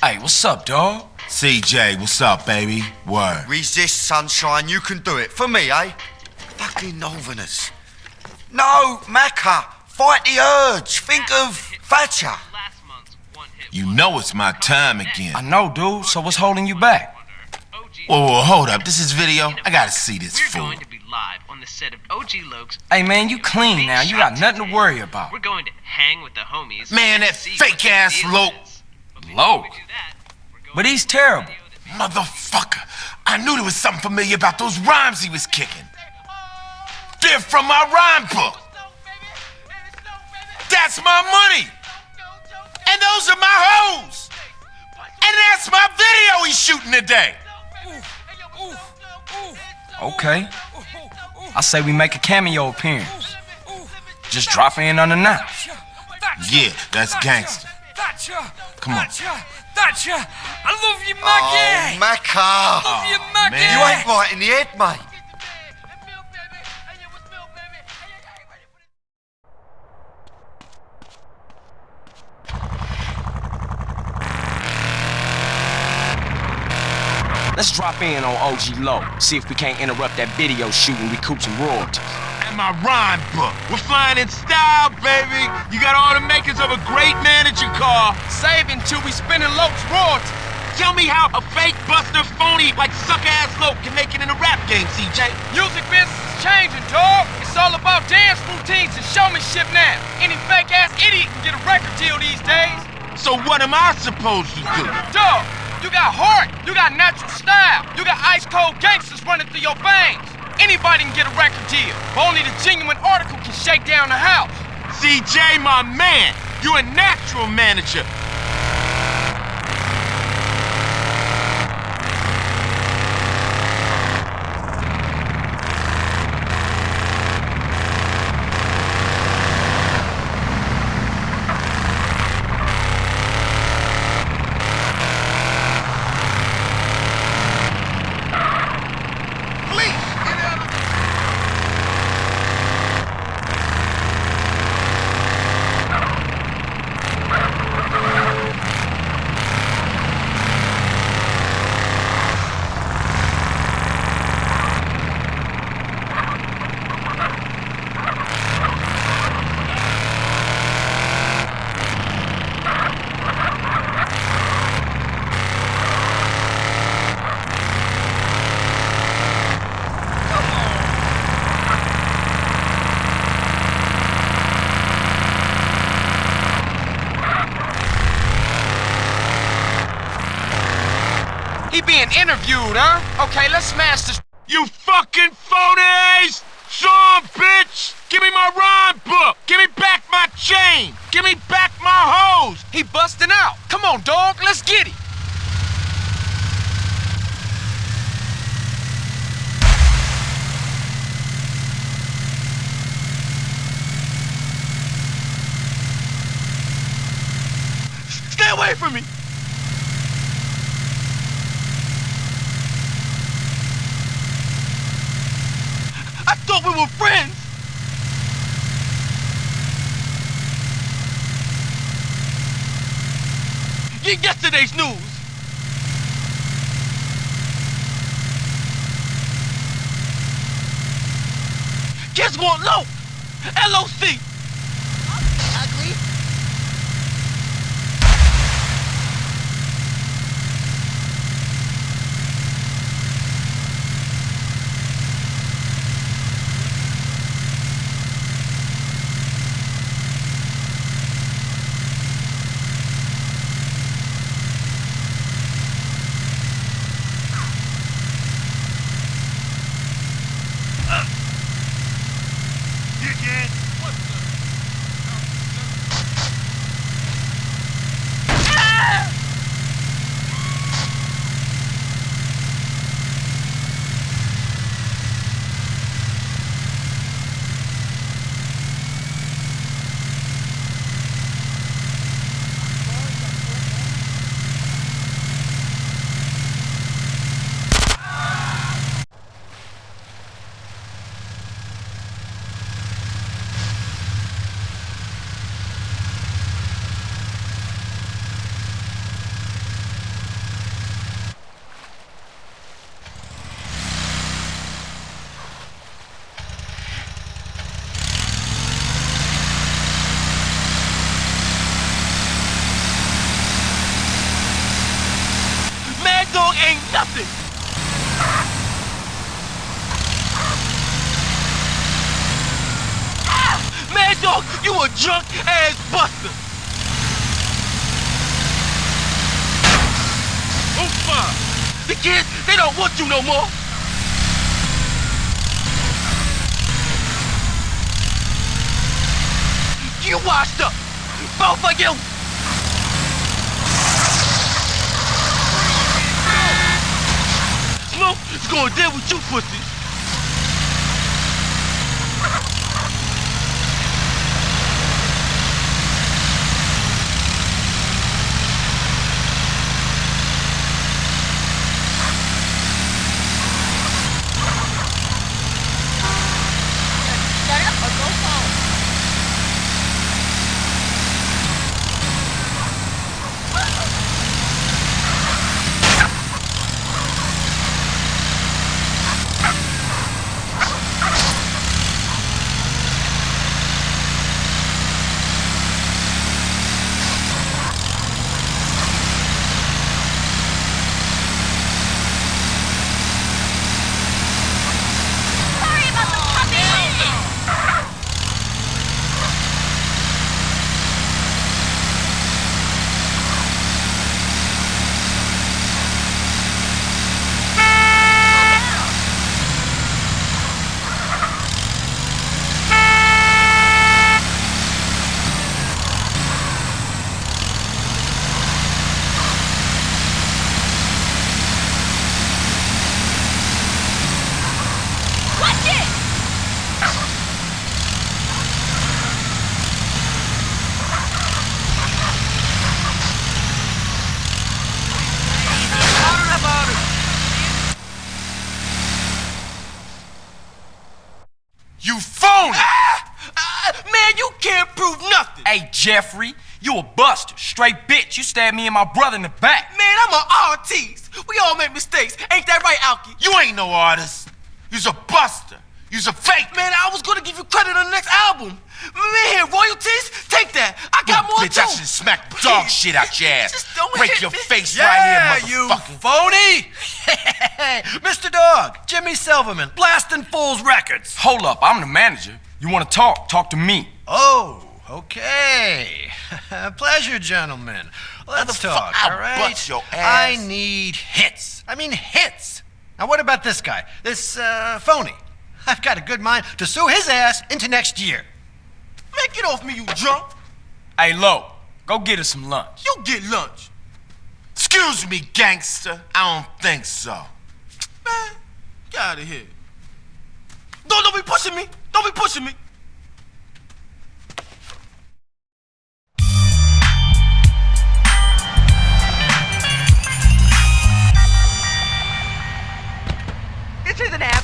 Hey, what's up, dog? CJ, what's up, baby? Word. Resist, sunshine. You can do it. For me, eh? Fucking Northerners. No, Maccer. Fight the urge. Think of Thatcher. You know it's my time again. I know, dude, so what's holding you back? Whoa, whoa, hold up. This is video. I gotta see this We're fool. going to be live on the set of OG Loc's. Hey, man, you clean now. You got nothing to worry about. We're going to hang with the homies. Man, that and see what the fake-ass deal Loc. Loc? we do that, we're going But he's terrible. Motherfucker. I knew there was something familiar about those rhymes he was kicking. They're from my rhyme book. That's my money. And those are my hoes. And that's my video he's shooting today. Okay. I say we make a cameo appearance. Just drop in unannounced. Yeah, that's gangster. Come on. Thatcher, I love you, Maggie! Oh, Maggie. Maccer. love you, oh, Maggie. man. You ain't right in the head, mate. Let's drop in on OG Loc. See if we can't interrupt that video shoot and recoup some royalties. My rhyme book. We're flying in style, baby. You got all the makings of a great manager car. Saving till we spinning Loc's royalties. Tell me how a fake buster phony like suck-ass Loc can make it in a rap game, CJ. Music business is changing, dog. It's all about dance routines and showmanship now. Any fake ass idiot can get a record deal these days. So what am I supposed to do? Dog, you got heart, you got natural style, you got ice cold gangsters running through your veins. Anybody can get a record deal, but only the genuine article can shake down the house. CJ, my man, you're a natural manager. Being interviewed, huh? Okay, let's smash this. You fucking phonies! Sean, bitch! Give me my rhyme book! Give me back my chain! Give me back my hose! He busting out. Come on, dog, let's get it. Stay away from me! Thought we were friends! Get yesterday's news! Guess what, Low? LOC! Nothing. Ah! Madd Dogg, you a drunk ass buster. Oofa! The kids, they don't want you no more. You washed up. Both of you. Smoke is gonna deal with you pussies. Shut up or go home. Sorry about the puppy. Watch it! You phony! Ah, man, you can't prove nothing. Hey, Jeffrey, you a buster. Straight bitch. You stabbed me and my brother in the back. Man, I'm an artist. We all make mistakes. Ain't that right, Alki? You ain't no artist. You's a buster. You's a fake Man, I was gonna give you credit on the next album. Man, royalties? Take that. I got more bitch, too. I should smack dog shit out your ass. Just don't Break hit your me. face Yeah, right here, you motherfucker. phony! Mr. Dogg, Jimmy Silverman, Blasting Fools Records. Hold up, I'm the manager. You want to talk? Talk to me. Oh, okay. Pleasure, gentlemen. Let's talk, I'll all right? your I need hits. I mean hits. Now, what about this guy? This, uh, phony? I've got a good mind to sue his ass into next year. Man, get off me, you drunk. Hey, Loc, go get us some lunch. You get lunch. Excuse me, gangster. I don't think so. Man, get out of here. Don't, don't be pushing me. Don't be pushing me. This isn't happening.